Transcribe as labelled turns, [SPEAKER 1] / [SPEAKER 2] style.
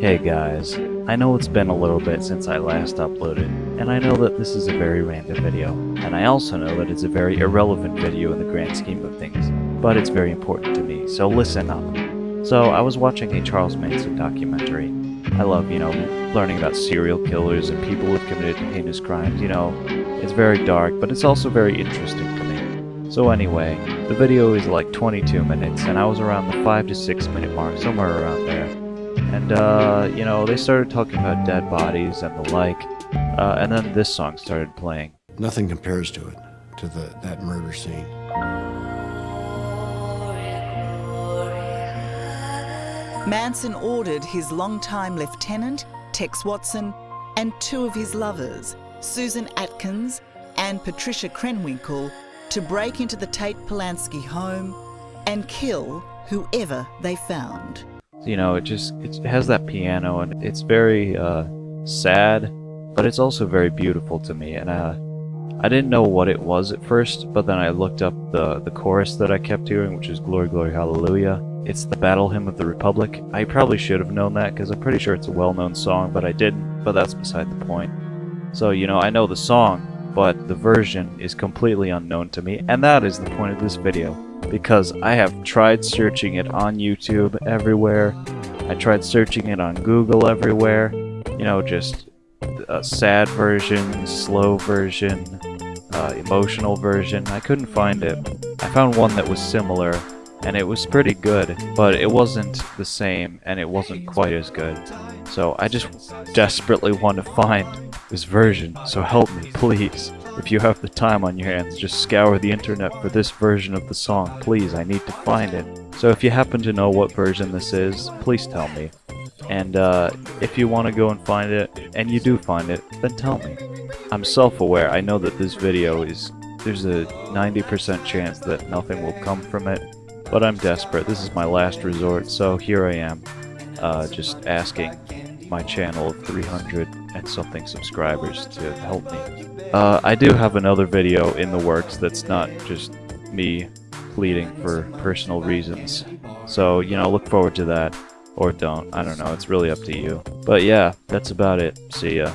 [SPEAKER 1] Hey guys, I know it's been a little bit since I last uploaded, and I know that this is a very random video, and I also know that it's a very irrelevant video in the grand scheme of things, but it's very important to me, so listen up. So, I was watching a Charles Manson documentary. I love, you know, learning about serial killers and people who've committed heinous crimes, you know. It's very dark, but it's also very interesting to me. So anyway, the video is like 22 minutes, and I was around the 5 to 6 minute mark, somewhere around there. And, uh, you know, they started talking about dead bodies and the like, uh, and then this song started playing.
[SPEAKER 2] Nothing compares to it, to the that murder scene.
[SPEAKER 3] Manson ordered his longtime lieutenant, Tex Watson, and two of his lovers, Susan Atkins and Patricia Krenwinkel, to break into the Tate Polanski home and kill whoever they found.
[SPEAKER 1] You know, it just it has that piano, and it's very uh, sad, but it's also very beautiful to me. And uh, I didn't know what it was at first, but then I looked up the the chorus that I kept hearing, which is "Glory, Glory, Hallelujah." It's the Battle Hymn of the Republic. I probably should have known that because I'm pretty sure it's a well-known song, but I didn't. But that's beside the point. So you know, I know the song, but the version is completely unknown to me, and that is the point of this video because I have tried searching it on YouTube everywhere. I tried searching it on Google everywhere. You know, just a sad version, slow version, uh, emotional version. I couldn't find it. I found one that was similar, and it was pretty good, but it wasn't the same, and it wasn't quite as good. So I just desperately want to find this version, so help me, please. If you have the time on your hands, just scour the internet for this version of the song. Please, I need to find it. So if you happen to know what version this is, please tell me. And uh, if you want to go and find it, and you do find it, then tell me. I'm self-aware. I know that this video is... There's a 90% chance that nothing will come from it. But I'm desperate. This is my last resort, so here I am. Uh, just asking my channel of 300 and something subscribers to help me. Uh, I do have another video in the works that's not just me pleading for personal reasons. So, you know, look forward to that. Or don't. I don't know. It's really up to you. But yeah, that's about it. See ya.